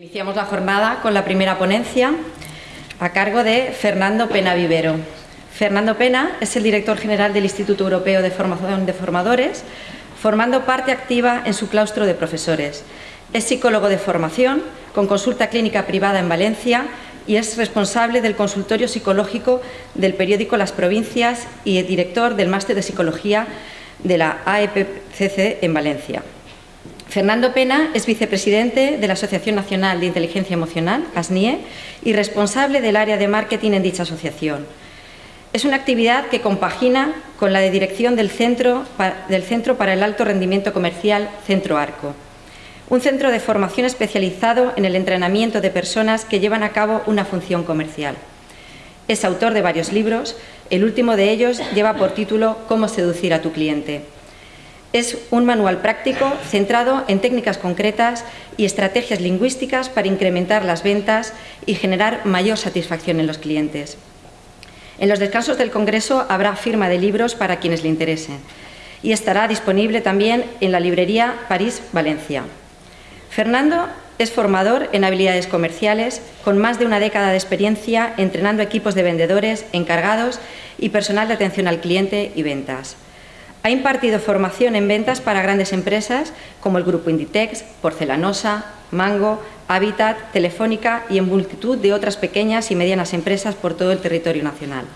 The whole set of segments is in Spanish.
Iniciamos la jornada con la primera ponencia a cargo de Fernando Pena Vivero. Fernando Pena es el director general del Instituto Europeo de Formación de Formadores, formando parte activa en su claustro de profesores. Es psicólogo de formación, con consulta clínica privada en Valencia y es responsable del consultorio psicológico del periódico Las Provincias y director del máster de psicología de la AEPCC en Valencia. Fernando Pena es vicepresidente de la Asociación Nacional de Inteligencia Emocional, ASNIE, y responsable del área de marketing en dicha asociación. Es una actividad que compagina con la de dirección del Centro, del Centro para el Alto Rendimiento Comercial Centro Arco, un centro de formación especializado en el entrenamiento de personas que llevan a cabo una función comercial. Es autor de varios libros, el último de ellos lleva por título Cómo seducir a tu cliente. Es un manual práctico centrado en técnicas concretas y estrategias lingüísticas para incrementar las ventas y generar mayor satisfacción en los clientes. En los descansos del Congreso habrá firma de libros para quienes le interesen y estará disponible también en la librería París-Valencia. Fernando es formador en habilidades comerciales con más de una década de experiencia entrenando equipos de vendedores, encargados y personal de atención al cliente y ventas. Ha impartido formación en ventas para grandes empresas como el Grupo Inditex, Porcelanosa, Mango, Habitat, Telefónica y en multitud de otras pequeñas y medianas empresas por todo el territorio nacional.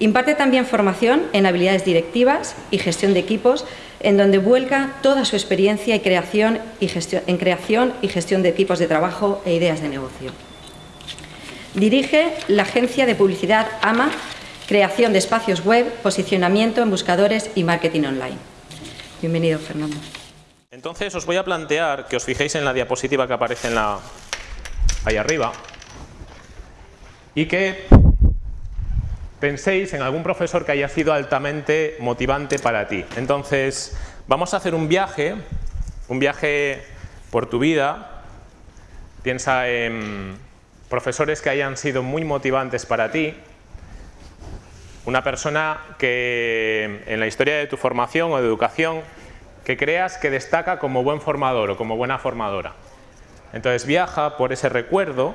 Imparte también formación en habilidades directivas y gestión de equipos, en donde vuelca toda su experiencia y creación y gestión, en creación y gestión de equipos de trabajo e ideas de negocio. Dirige la agencia de publicidad AMA creación de espacios web, posicionamiento en buscadores y marketing online. Bienvenido, Fernando. Entonces os voy a plantear que os fijéis en la diapositiva que aparece ahí arriba y que penséis en algún profesor que haya sido altamente motivante para ti. Entonces, vamos a hacer un viaje, un viaje por tu vida. Piensa en profesores que hayan sido muy motivantes para ti, una persona que en la historia de tu formación o de educación que creas que destaca como buen formador o como buena formadora. Entonces viaja por ese recuerdo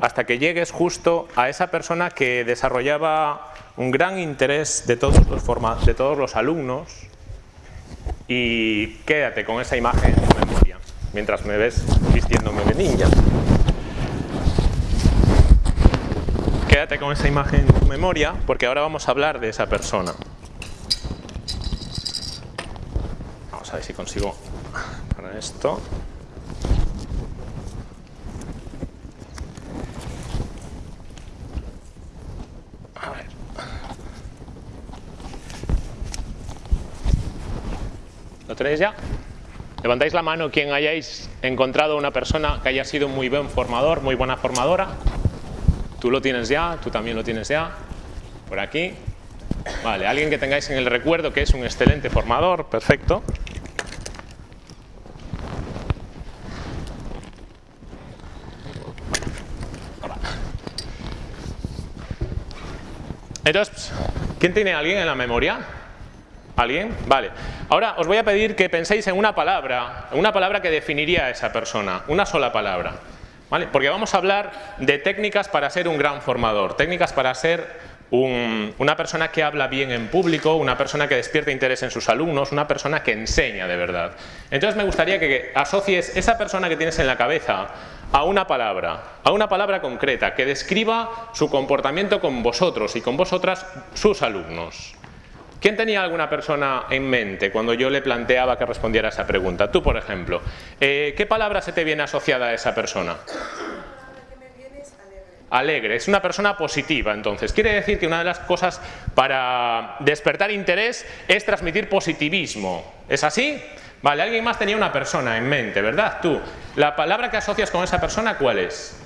hasta que llegues justo a esa persona que desarrollaba un gran interés de todos los, de todos los alumnos y quédate con esa imagen en memoria mientras me ves vistiéndome de ninja. Quédate con esa imagen en tu memoria porque ahora vamos a hablar de esa persona. Vamos a ver si consigo para esto. A ver. ¿Lo tenéis ya? Levantáis la mano quien hayáis encontrado una persona que haya sido muy buen formador, muy buena formadora. Tú lo tienes ya, tú también lo tienes ya. Por aquí. Vale, alguien que tengáis en el recuerdo que es un excelente formador, perfecto. Entonces, ¿quién tiene a alguien en la memoria? ¿Alguien? Vale. Ahora os voy a pedir que penséis en una palabra, una palabra que definiría a esa persona, una sola palabra. Porque vamos a hablar de técnicas para ser un gran formador, técnicas para ser una persona que habla bien en público, una persona que despierta interés en sus alumnos, una persona que enseña de verdad. Entonces me gustaría que asocies esa persona que tienes en la cabeza a una palabra, a una palabra concreta, que describa su comportamiento con vosotros y con vosotras, sus alumnos. ¿Quién tenía alguna persona en mente cuando yo le planteaba que respondiera a esa pregunta? Tú, por ejemplo. Eh, ¿Qué palabra se te viene asociada a esa persona? Alegre, es una persona positiva entonces. Quiere decir que una de las cosas para despertar interés es transmitir positivismo. ¿Es así? Vale, alguien más tenía una persona en mente, ¿verdad? Tú, la palabra que asocias con esa persona, ¿cuál es?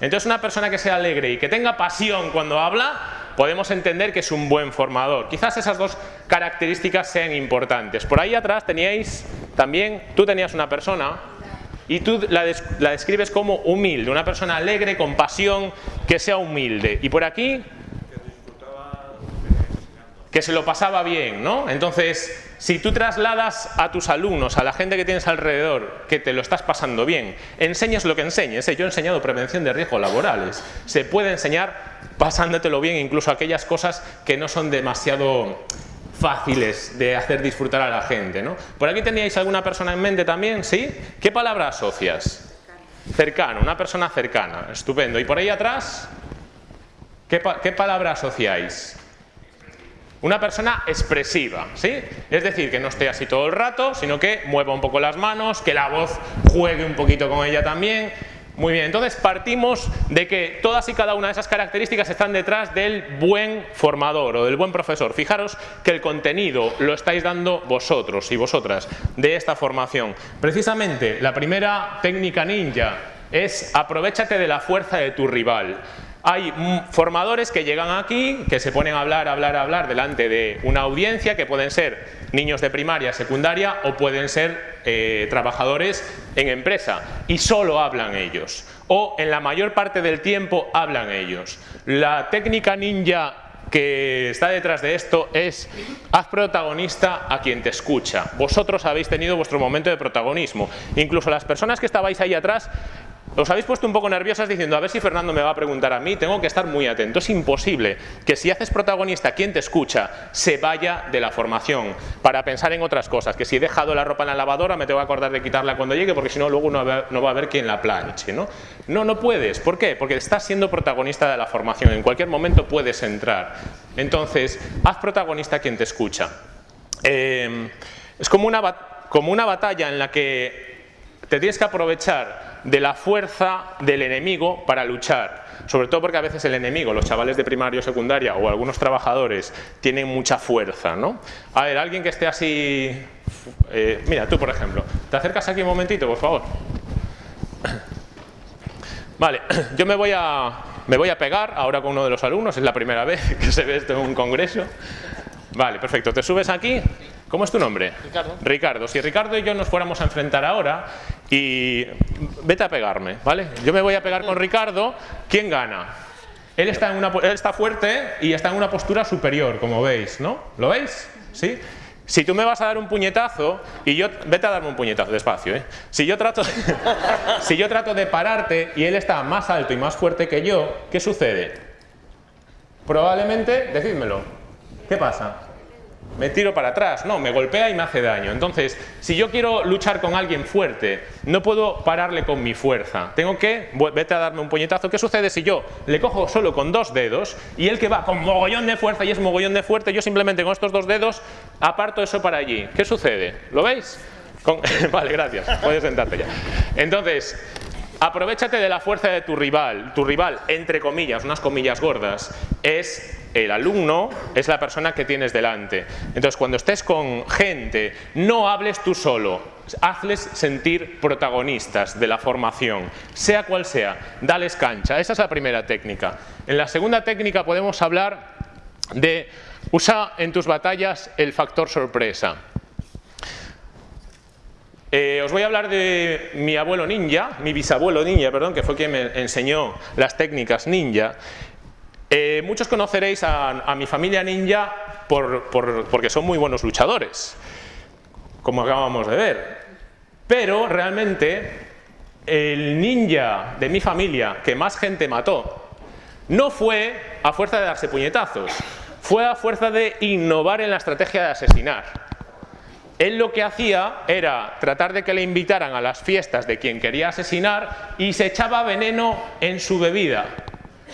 Entonces una persona que sea alegre y que tenga pasión cuando habla, podemos entender que es un buen formador. Quizás esas dos características sean importantes. Por ahí atrás teníais también, tú tenías una persona y tú la, describes como humilde, una persona alegre, con pasión, que sea humilde. Y por aquí... que se lo pasaba bien, ¿no? Entonces, si tú trasladas a tus alumnos, a la gente que tienes alrededor, que te lo estás pasando bien, enseñas lo que enseñes. ¿eh? Yo he enseñado prevención de riesgos laborales. Se puede enseñar pasándotelo bien, incluso aquellas cosas que no son demasiado fáciles de hacer disfrutar a la gente, ¿no? ¿Por aquí teníais alguna persona en mente también? ¿Sí? ¿Qué palabra asocias? Cercano, una persona cercana. Estupendo. ¿Y por ahí atrás? ¿Qué, qué palabra asociáis? Una persona expresiva, ¿sí? Es decir, que no esté así todo el rato, sino que mueva un poco las manos, que la voz juegue un poquito con ella también. Muy bien, entonces partimos de que todas y cada una de esas características están detrás del buen formador o del buen profesor. Fijaros que el contenido lo estáis dando vosotros y vosotras de esta formación. Precisamente la primera técnica ninja es aprovechate de la fuerza de tu rival. Hay formadores que llegan aquí, que se ponen a hablar, hablar, hablar delante de una audiencia, que pueden ser niños de primaria, secundaria o pueden ser eh, trabajadores en empresa y solo hablan ellos. O en la mayor parte del tiempo hablan ellos. La técnica ninja que está detrás de esto es haz protagonista a quien te escucha. Vosotros habéis tenido vuestro momento de protagonismo. Incluso las personas que estabais ahí atrás os habéis puesto un poco nerviosas diciendo a ver si Fernando me va a preguntar a mí, tengo que estar muy atento. Es imposible que si haces protagonista quien te escucha se vaya de la formación para pensar en otras cosas, que si he dejado la ropa en la lavadora me tengo que acordar de quitarla cuando llegue porque si no luego no va, a haber quien la planche. ¿no? no, no puedes. ¿Por qué? Porque estás siendo protagonista de la formación. En cualquier momento puedes entrar. Entonces, haz protagonista quien te escucha. Eh, es como una, como una batalla en la que te tienes que aprovechar de la fuerza del enemigo para luchar. Sobre todo porque a veces el enemigo, los chavales de primaria o secundaria o algunos trabajadores, tienen mucha fuerza. ¿no? A ver, alguien que esté así... Eh, mira, tú por ejemplo. ¿Te acercas aquí un momentito, por favor? Vale, yo me voy a, me voy a pegar ahora con uno de los alumnos, es la primera vez que se ve esto en un congreso. Vale, perfecto. ¿Te subes aquí? ¿Cómo es tu nombre? Ricardo. Ricardo. Si Ricardo y yo nos fuéramos a enfrentar ahora y vete a pegarme, ¿vale? Yo me voy a pegar con Ricardo, ¿quién gana? Él está, en una, él está fuerte y está en una postura superior, como veis, ¿no? ¿Lo veis? ¿Sí? Si tú me vas a dar un puñetazo y yo... Vete a darme un puñetazo, despacio, ¿eh? Si yo trato, si yo trato de pararte y él está más alto y más fuerte que yo, ¿qué sucede? Probablemente, decídmelo, ¿qué pasa? Me tiro para atrás, no, me golpea y me hace daño. Entonces, si yo quiero luchar con alguien fuerte, no puedo pararle con mi fuerza. Tengo que, vete a darme un puñetazo. ¿Qué sucede si yo le cojo solo con dos dedos y él que va con mogollón de fuerza y es mogollón de fuerte, yo simplemente con estos dos dedos aparto eso para allí? ¿Qué sucede? ¿Lo veis? vale, gracias. Puedes sentarte ya. Entonces, Aprovechate de la fuerza de tu rival. Tu rival, entre comillas, unas comillas gordas, es el alumno, es la persona que tienes delante. Entonces, cuando estés con gente, no hables tú solo, hazles sentir protagonistas de la formación, sea cual sea, dales cancha. Esa es la primera técnica. En la segunda técnica podemos hablar de usa en tus batallas el factor sorpresa. Eh, os voy a hablar de mi abuelo ninja, mi bisabuelo ninja, perdón, que fue quien me enseñó las técnicas ninja. Eh, muchos conoceréis a, mi familia ninja porque son muy buenos luchadores, como acabamos de ver. Pero realmente el ninja de mi familia que más gente mató no fue a fuerza de darse puñetazos, fue a fuerza de innovar en la estrategia de asesinar. Él lo que hacía era tratar de que le invitaran a las fiestas de quien quería asesinar y se echaba veneno en su bebida.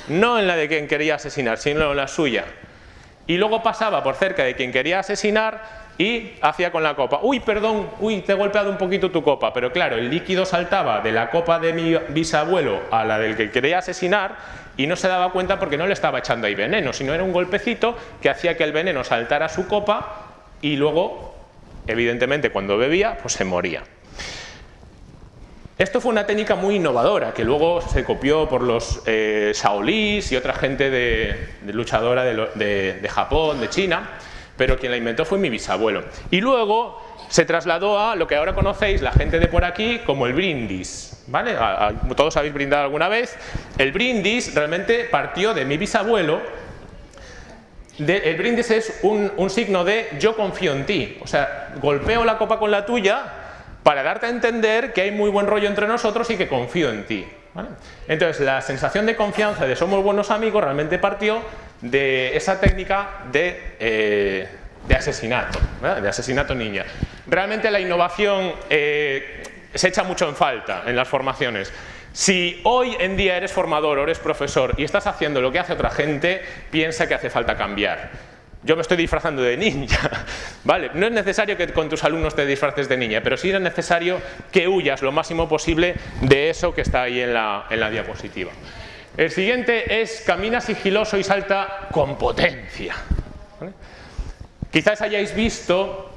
No en la de quien quería asesinar, sino en la suya. Y luego pasaba por cerca de quien quería asesinar y hacía con la copa, uy, perdón, uy, te he golpeado un poquito tu copa, pero claro, el líquido saltaba de la copa de mi bisabuelo a la del que quería asesinar y no se daba cuenta porque no le estaba echando ahí veneno, sino era un golpecito que hacía que el veneno saltara a su copa y luego evidentemente cuando bebía, pues se moría. Esto fue una técnica muy innovadora, que luego se copió por los eh, y otra gente de, luchadora de, de, Japón, de China, pero quien la inventó fue mi bisabuelo. Y luego se trasladó a lo que ahora conocéis, la gente de por aquí, como el brindis. ¿vale? todos habéis brindado alguna vez. El brindis realmente partió de mi bisabuelo, el brindis es un, un signo de yo confío en ti. O sea, golpeo la copa con la tuya para darte a entender que hay muy buen rollo entre nosotros y que confío en ti. Entonces, la sensación de confianza de somos buenos amigos realmente partió de esa técnica de, eh, de asesinato, de asesinato niña. Realmente la innovación eh, se echa mucho en falta en las formaciones. Si hoy en día eres formador o eres profesor y estás haciendo lo que hace otra gente, piensa que hace falta cambiar yo me estoy disfrazando de ninja, ¿vale? No es necesario que con tus alumnos te disfraces de niña, pero sí es necesario que huyas lo máximo posible de eso que está ahí en la, diapositiva. El siguiente es camina sigiloso y salta con potencia. Quizás hayáis visto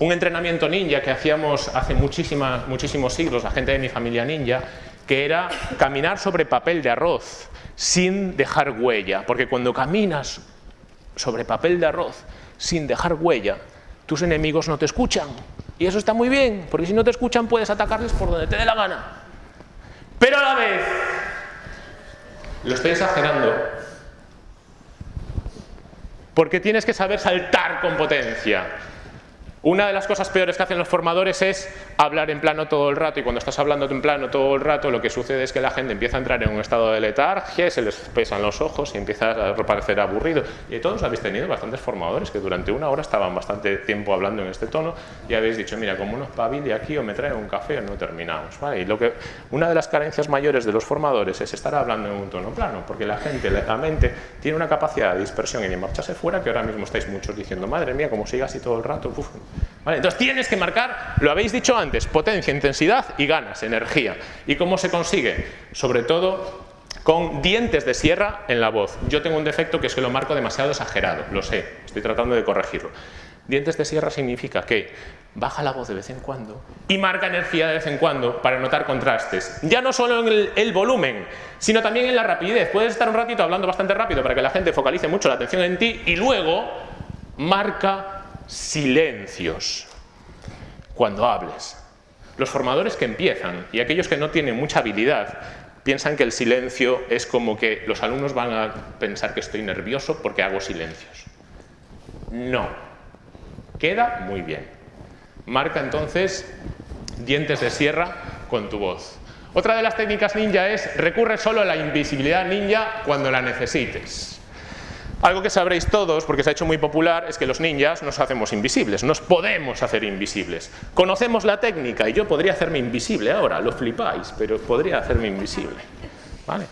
un entrenamiento ninja que hacíamos hace muchísimos siglos, la gente de mi familia ninja, que era caminar sobre papel de arroz sin dejar huella, porque cuando caminas sobre papel de arroz sin dejar huella, tus enemigos no te escuchan. Y eso está muy bien, porque si no te escuchan puedes atacarles por donde te dé la gana. Pero a la vez, lo estoy exagerando, porque tienes que saber saltar con potencia. Una de las cosas peores que hacen los formadores es hablar en plano todo el rato y cuando estás hablando en plano todo el rato lo que sucede es que la gente empieza a entrar en un estado de letargia, se les pesan los ojos y empieza a parecer aburrido. Y todos habéis tenido bastantes formadores que durante una hora estaban bastante tiempo hablando en este tono y habéis dicho, mira, como unos pavili aquí o me trae un café o no terminamos. Y lo que, una de las carencias mayores de los formadores es estar hablando en un tono plano, porque la gente, la mente, tiene una capacidad de dispersión y de marcharse fuera que ahora mismo estáis muchos diciendo, madre mía, como siga así todo el rato, entonces tienes que marcar, lo habéis dicho antes, potencia, intensidad y ganas, energía. ¿Y cómo se consigue? Sobre todo con dientes de sierra en la voz. Yo tengo un defecto que es que lo marco demasiado exagerado, lo sé, estoy tratando de corregirlo. Dientes de sierra significa que baja la voz de vez en cuando y marca energía de vez en cuando para notar contrastes. Ya no solo en el, volumen, sino también en la rapidez. Puedes estar un ratito hablando bastante rápido para que la gente focalice mucho la atención en ti y luego marca silencios cuando hables. Los formadores que empiezan y aquellos que no tienen mucha habilidad piensan que el silencio es como que los alumnos van a pensar que estoy nervioso porque hago silencios. No. Queda muy bien. Marca entonces dientes de sierra con tu voz. Otra de las técnicas ninja es recurre solo a la invisibilidad ninja cuando la necesites. Algo que sabréis todos, porque se ha hecho muy popular, es que los ninjas nos hacemos invisibles, nos podemos hacer invisibles. Conocemos la técnica y yo podría hacerme invisible ahora, lo flipáis, pero podría hacerme invisible. ¿Vale?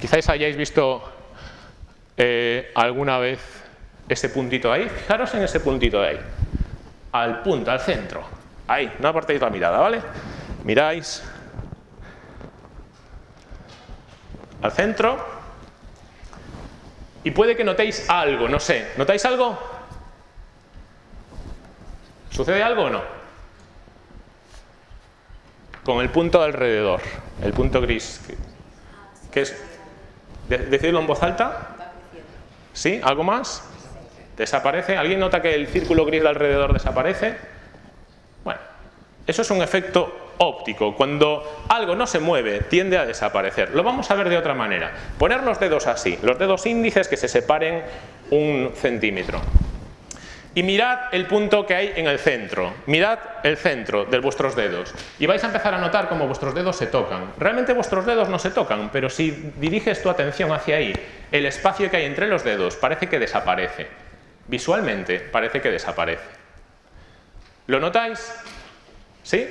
Quizás hayáis visto eh, alguna vez ese puntito ahí, fijaros en ese puntito de ahí, al punto, al centro, ahí, no apartéis la mirada, ¿vale? Miráis al centro y puede que notéis algo, no sé. ¿Notáis algo? ¿Sucede algo o no? Con el punto alrededor, el punto gris. ¿Qué es? ¿Decidlo en voz alta? ¿Sí? ¿Algo más? ¿Desaparece? ¿Alguien nota que el círculo gris de alrededor desaparece? Bueno, eso es un efecto óptico. Cuando algo no se mueve, tiende a desaparecer. Lo vamos a ver de otra manera. Poner los dedos así, los dedos índices que se separen un centímetro. Y mirad el punto que hay en el centro. Mirad el centro de vuestros dedos. Y vais a empezar a notar cómo vuestros dedos se tocan. Realmente vuestros dedos no se tocan, pero si diriges tu atención hacia ahí, el espacio que hay entre los dedos parece que desaparece. Visualmente parece que desaparece. ¿Lo notáis? ¿Sí?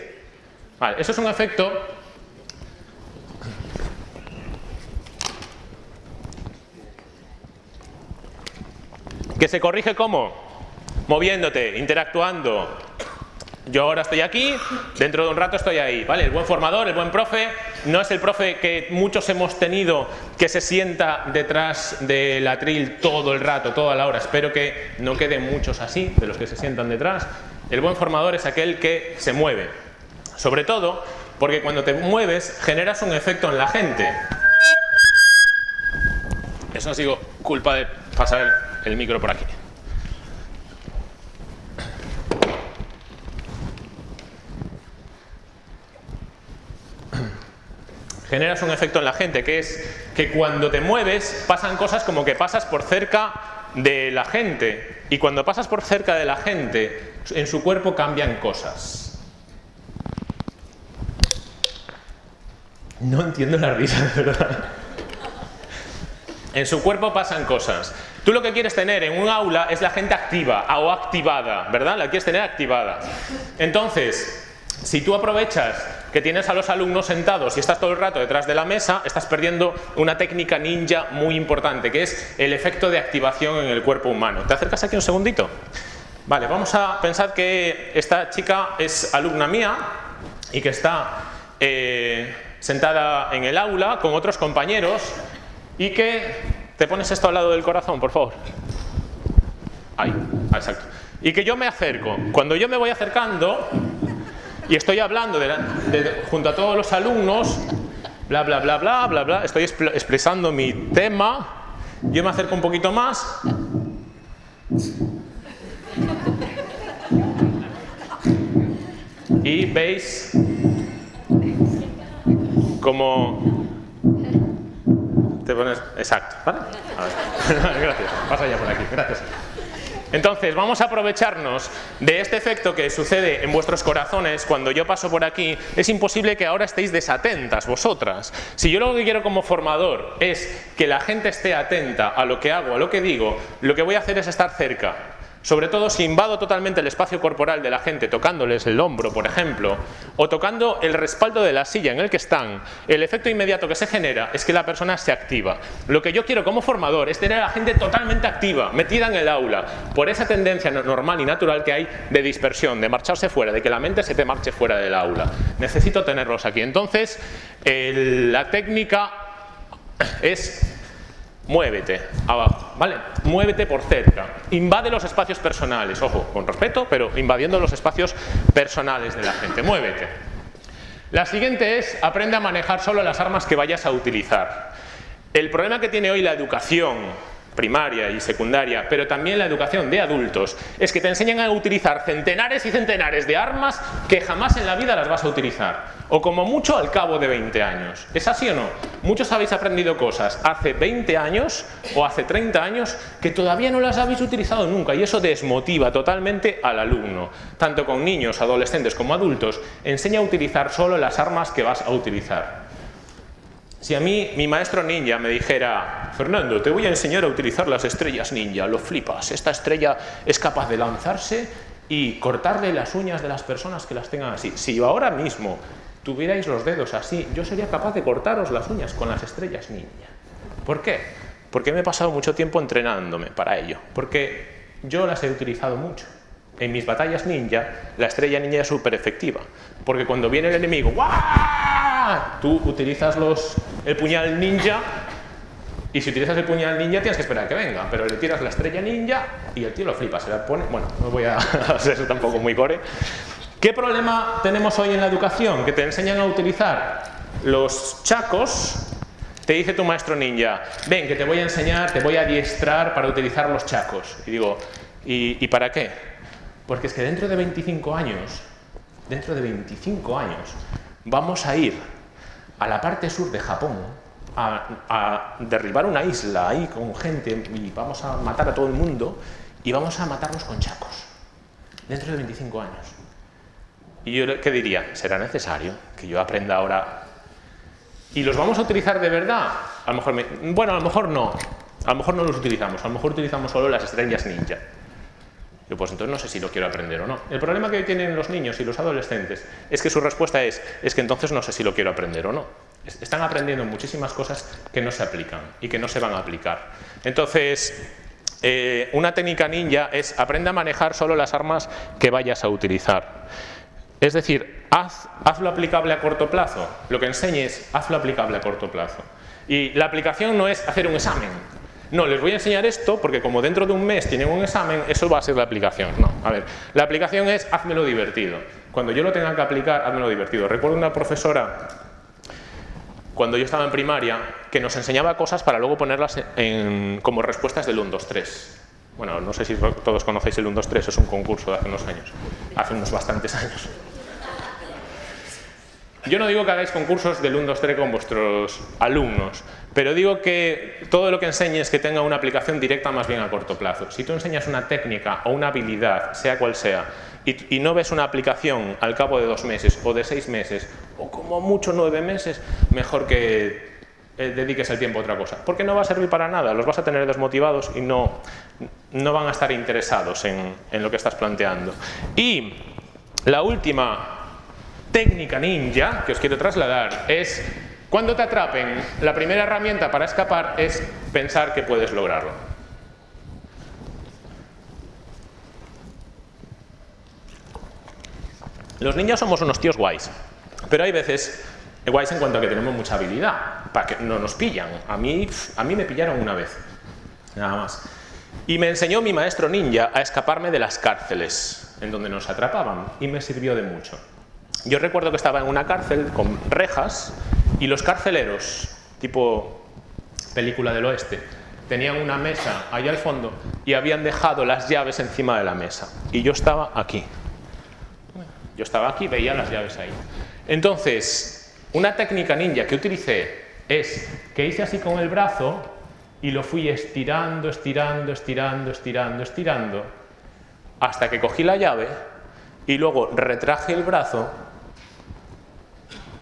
Eso es un efecto que se corrige como moviéndote, interactuando. Yo ahora estoy aquí, dentro de un rato estoy ahí, ¿vale? El buen formador, el buen profe, no es el profe que muchos hemos tenido que se sienta detrás del atril todo el rato, toda la hora. Espero que no queden muchos así, de los que se sientan detrás. El buen formador es aquel que se mueve, sobre todo porque cuando te mueves generas un efecto en la gente. Eso ha sido culpa de pasar el, micro por aquí. generas un efecto en la gente, que es que cuando te mueves pasan cosas como que pasas por cerca de la gente y cuando pasas por cerca de la gente, en su cuerpo cambian cosas. No entiendo la risa, de verdad. En su cuerpo pasan cosas. Tú lo que quieres tener en un aula es la gente activa o activada, ¿verdad? La quieres tener activada. Entonces, si tú aprovechas que tienes a los alumnos sentados y estás todo el rato detrás de la mesa, estás perdiendo una técnica ninja muy importante, que es el efecto de activación en el cuerpo humano. ¿Te acercas aquí un segundito? Vale, vamos a pensar que esta chica es alumna mía y que está eh, sentada en el aula con otros compañeros y que... ¿Te pones esto al lado del corazón, por favor? Ahí, exacto. Y que yo me acerco. Cuando yo me voy acercando, y estoy hablando junto a todos los alumnos, bla, bla, bla, bla, bla, bla, estoy expresando mi tema, yo me acerco un poquito más. Y veis como te pones exacto, ¿vale? Gracias. Pasa ya por aquí. Gracias. Entonces, vamos a aprovecharnos de este efecto que sucede en vuestros corazones cuando yo paso por aquí. Es imposible que ahora estéis desatentas vosotras. Si yo lo que quiero como formador es que la gente esté atenta a lo que hago, a lo que digo, lo que voy a hacer es estar cerca. Sobre todo si invado totalmente el espacio corporal de la gente tocándoles el hombro, por ejemplo, o tocando el respaldo de la silla en el que están, el efecto inmediato que se genera es que la persona se activa. Lo que yo quiero como formador es tener a la gente totalmente activa, metida en el aula, por esa tendencia normal y natural que hay de dispersión, de marcharse fuera, de que la mente se te marche fuera del aula. Necesito tenerlos aquí. Entonces, la técnica es muévete abajo, ¿vale? Muévete por cerca, invade los espacios personales, ojo, con respeto, pero invadiendo los espacios personales de la gente, muévete. La siguiente es, aprende a manejar solo las armas que vayas a utilizar. El problema que tiene hoy la educación primaria y secundaria, pero también la educación de adultos, es que te enseñan a utilizar centenares y centenares de armas que jamás en la vida las vas a utilizar. O como mucho al cabo de 20 años. ¿Es así o no? Muchos habéis aprendido cosas hace 20 años o hace 30 años que todavía no las habéis utilizado nunca y eso desmotiva totalmente al alumno. Tanto con niños, adolescentes como adultos, enseña a utilizar solo las armas que vas a utilizar. Si a mí mi maestro ninja me dijera, Fernando, te voy a enseñar a utilizar las estrellas ninja, lo flipas, esta estrella es capaz de lanzarse y cortarle las uñas de las personas que las tengan así. Si yo ahora mismo tuvierais los dedos así, yo sería capaz de cortaros las uñas con las estrellas ninja. ¿Por qué? Porque me he pasado mucho tiempo entrenándome para ello. Porque yo las he utilizado mucho. En mis batallas ninja, la estrella ninja es súper efectiva. Porque cuando viene el enemigo, ¡guau! Tú utilizas los, el puñal ninja y si utilizas el puñal ninja tienes que esperar que venga, pero le tiras la estrella ninja y el tío lo flipa, se la pone... Bueno, no voy a hacer eso tampoco muy core. ¿Qué problema tenemos hoy en la educación? Que te enseñan a utilizar los chacos te dice tu maestro ninja, ven que te voy a enseñar, te voy a adiestrar para utilizar los chacos. Y digo, ¿y, ¿y, para qué? Porque es que dentro de 25 años, dentro de 25 años, vamos a ir a la parte sur de Japón a, derribar una isla ahí con gente y vamos a matar a todo el mundo y vamos a matarlos con chacos dentro de 25 años. Y yo, ¿qué diría? ¿Será necesario que yo aprenda ahora? ¿Y los vamos a utilizar de verdad? A lo mejor bueno, a lo mejor no. A lo mejor no los utilizamos. A lo mejor utilizamos solo las estrellas ninja. Yo pues entonces no sé si lo quiero aprender o no. El problema que tienen los niños y los adolescentes es que su respuesta es, es que entonces no sé si lo quiero aprender o no. Están aprendiendo muchísimas cosas que no se aplican y que no se van a aplicar. Entonces, eh, una técnica ninja es aprende a manejar solo las armas que vayas a utilizar. Es decir, haz, hazlo aplicable a corto plazo. Lo que enseñes, hazlo aplicable a corto plazo. Y la aplicación no es hacer un examen. No, les voy a enseñar esto porque como dentro de un mes tienen un examen, eso va a ser la aplicación. No, a ver, la aplicación es házmelo divertido. Cuando yo lo tenga que aplicar, házmelo divertido. Recuerdo una profesora cuando yo estaba en primaria, que nos enseñaba cosas para luego ponerlas como respuestas del 1, 2, 3. Bueno, no sé si todos conocéis el 1, 2, 3, es un concurso de hace unos años, hace unos bastantes años. Yo no digo que hagáis concursos del 1, 2, 3 con vuestros alumnos, pero digo que todo lo que enseñes que tenga una aplicación directa más bien a corto plazo. Si tú enseñas una técnica o una habilidad, sea cual sea, y, no ves una aplicación al cabo de dos meses o de seis meses o como mucho nueve meses, mejor que eh, dediques el tiempo a otra cosa. Porque no va a servir para nada, los vas a tener desmotivados y no, no van a estar interesados en, en lo que estás planteando. Y la última técnica ninja que os quiero trasladar es cuando te atrapen, la primera herramienta para escapar es pensar que puedes lograrlo. Los niños somos unos tíos guays, pero hay veces guays en cuanto a que tenemos mucha habilidad, para que no nos pillan. A mí, a mí me pillaron una vez, nada más. Y me enseñó mi maestro ninja a escaparme de las cárceles en donde nos atrapaban y me sirvió de mucho. Yo recuerdo que estaba en una cárcel con rejas y los carceleros, tipo película del oeste, tenían una mesa allá al fondo y habían dejado las llaves encima de la mesa. Y yo estaba aquí. Yo estaba aquí, veía las llaves ahí. Entonces, una técnica ninja que utilicé es que hice así con el brazo y lo fui estirando, estirando, estirando, estirando, estirando, hasta que cogí la llave y luego retraje el brazo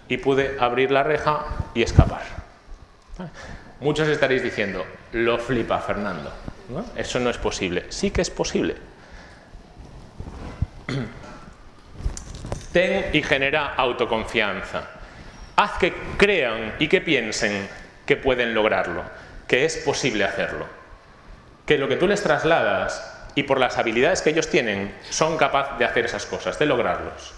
y pude abrir la reja y escapar. Muchos estaréis diciendo, lo flipa Fernando, eso no es posible. Sí que es posible. Ten y genera autoconfianza. Haz que crean y que piensen que pueden lograrlo, que es posible hacerlo. Que lo que tú les trasladas y por las habilidades que ellos tienen son capaces de hacer esas cosas, de lograrlos.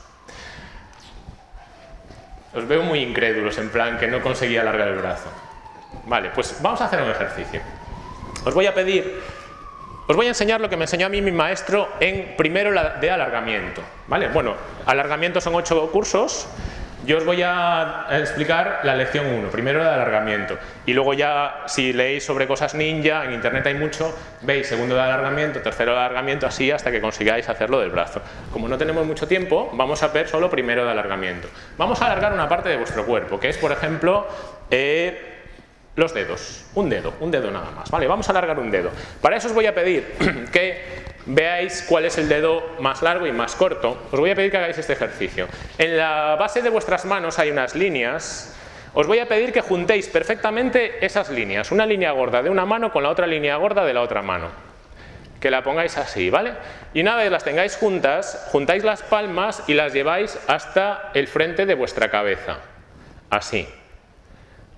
Os veo muy incrédulos, en plan que no conseguía alargar el brazo. Vale, pues vamos a hacer un ejercicio. Os voy a pedir, os voy a enseñar lo que me enseñó a mí mi maestro en primero de alargamiento. ¿Vale? Bueno, alargamiento son ocho cursos, yo os voy a explicar la lección 1, primero de alargamiento, y luego ya si leéis sobre cosas ninja, en internet hay mucho, veis segundo de alargamiento, tercero de alargamiento, así hasta que consigáis hacerlo del brazo. Como no tenemos mucho tiempo, vamos a ver solo primero de alargamiento. Vamos a alargar una parte de vuestro cuerpo, que es por ejemplo... Eh, los dedos, un dedo, un dedo nada más, ¿vale? Vamos a alargar un dedo. Para eso os voy a pedir que veáis cuál es el dedo más largo y más corto, os voy a pedir que hagáis este ejercicio. En la base de vuestras manos hay unas líneas, os voy a pedir que juntéis perfectamente esas líneas, una línea gorda de una mano con la otra línea gorda de la otra mano. Que la pongáis así, ¿vale? Y una vez las tengáis juntas, juntáis las palmas y las lleváis hasta el frente de vuestra cabeza. Así.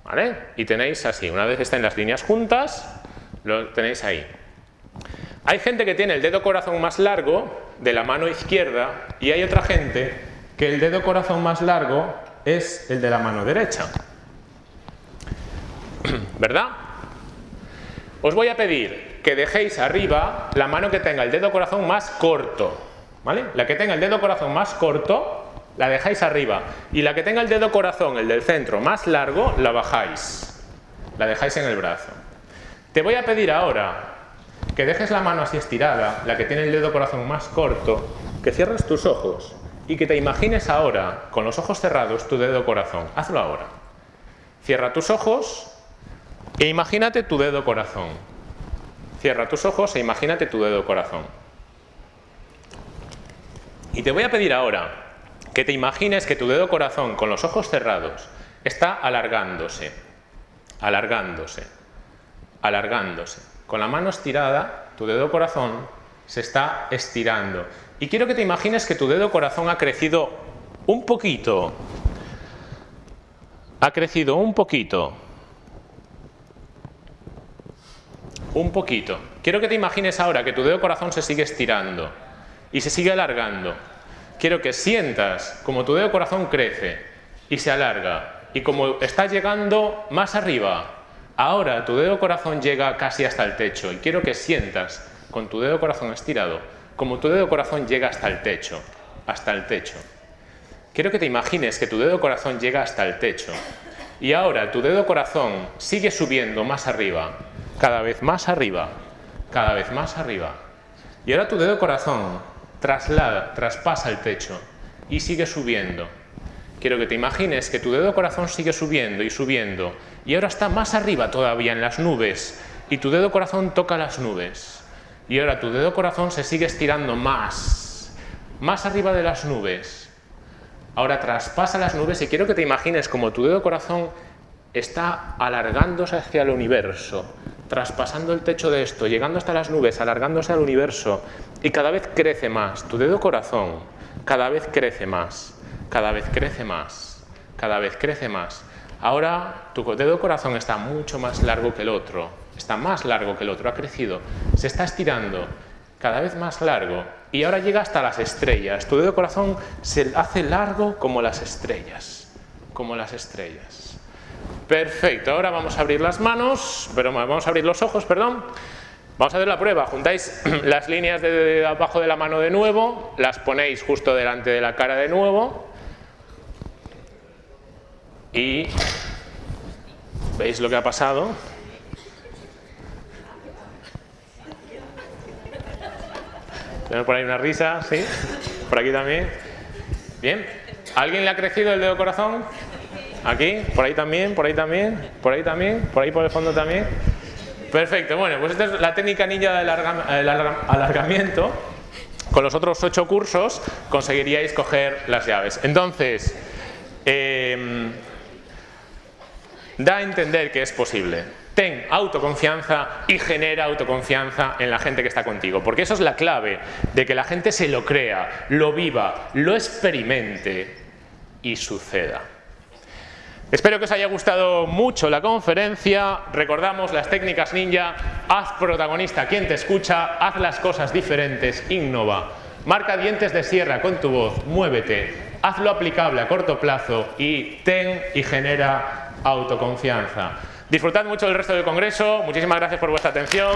¿Vale? Y tenéis así, una vez estén las líneas juntas, lo tenéis ahí. Hay gente que tiene el dedo corazón más largo de la mano izquierda y hay otra gente que el dedo corazón más largo es el de la mano derecha. ¿Verdad? Os voy a pedir que dejéis arriba la mano que tenga el dedo corazón más corto. ¿Vale? La que tenga el dedo corazón más corto la dejáis arriba y la que tenga el dedo corazón, el del centro, más largo, la bajáis. La dejáis en el brazo. Te voy a pedir ahora que dejes la mano así estirada, la que tiene el dedo corazón más corto, que cierres tus ojos y que te imagines ahora, con los ojos cerrados, tu dedo corazón. Hazlo ahora. Cierra tus ojos e imagínate tu dedo corazón. Cierra tus ojos e imagínate tu dedo corazón. Y te voy a pedir ahora que te imagines que tu dedo corazón, con los ojos cerrados, está alargándose, alargándose, alargándose. Con la mano estirada, tu dedo corazón se está estirando. Y quiero que te imagines que tu dedo corazón ha crecido un poquito. Ha crecido un poquito. Un poquito. Quiero que te imagines ahora que tu dedo corazón se sigue estirando y se sigue alargando. Quiero que sientas como tu dedo corazón crece y se alarga y como está llegando más arriba, Ahora tu dedo corazón llega casi hasta el techo y quiero que sientas con tu dedo corazón estirado como tu dedo corazón llega hasta el techo, hasta el techo. Quiero que te imagines que tu dedo corazón llega hasta el techo y ahora tu dedo corazón sigue subiendo más arriba, cada vez más arriba, cada vez más arriba. Y ahora tu dedo corazón traslada, traspasa el techo y sigue subiendo. quiero que te imagines que tu dedo corazón sigue subiendo y subiendo y ahora está más arriba todavía en las nubes y tu dedo corazón toca las nubes y ahora tu dedo corazón se sigue estirando más, más arriba de las nubes. Ahora traspasa las nubes y quiero que te imagines como tu dedo corazón está alargándose hacia el universo, traspasando el techo de esto, llegando hasta las nubes, alargándose al universo y cada vez crece más. Tu dedo corazón cada vez crece más, cada vez crece más, cada vez crece más. Ahora tu dedo corazón está mucho más largo que el otro, está más largo que el otro, ha crecido, se está estirando cada vez más largo y ahora llega hasta las estrellas. Tu dedo corazón se hace largo como las estrellas, como las estrellas. Perfecto, ahora vamos a abrir las manos, pero vamos a abrir los ojos, perdón. Vamos a hacer la prueba, juntáis las líneas de abajo de la mano de nuevo, las ponéis justo delante de la cara de nuevo y veis lo que ha pasado. Tenemos por ahí una risa, ¿sí? Por aquí también. Bien. ¿Alguien le ha crecido el dedo corazón? Aquí, por ahí también, por ahí también, por ahí también, por ahí por el fondo también. Perfecto, bueno, pues esta es la técnica ninja del alargamiento. Con los otros ocho cursos conseguiríais coger las llaves. Entonces, em, da a entender que es posible. Ten autoconfianza y genera autoconfianza en la gente que está contigo, porque eso es la clave de que la gente se lo crea, lo viva, lo experimente y suceda. Espero que os haya gustado mucho la conferencia. Recordamos las técnicas ninja. Haz protagonista quien te escucha, haz las cosas diferentes, innova. Marca dientes de sierra con tu voz, muévete, hazlo aplicable a corto plazo y ten y genera autoconfianza. Disfrutad mucho del resto del congreso. Muchísimas gracias por vuestra atención.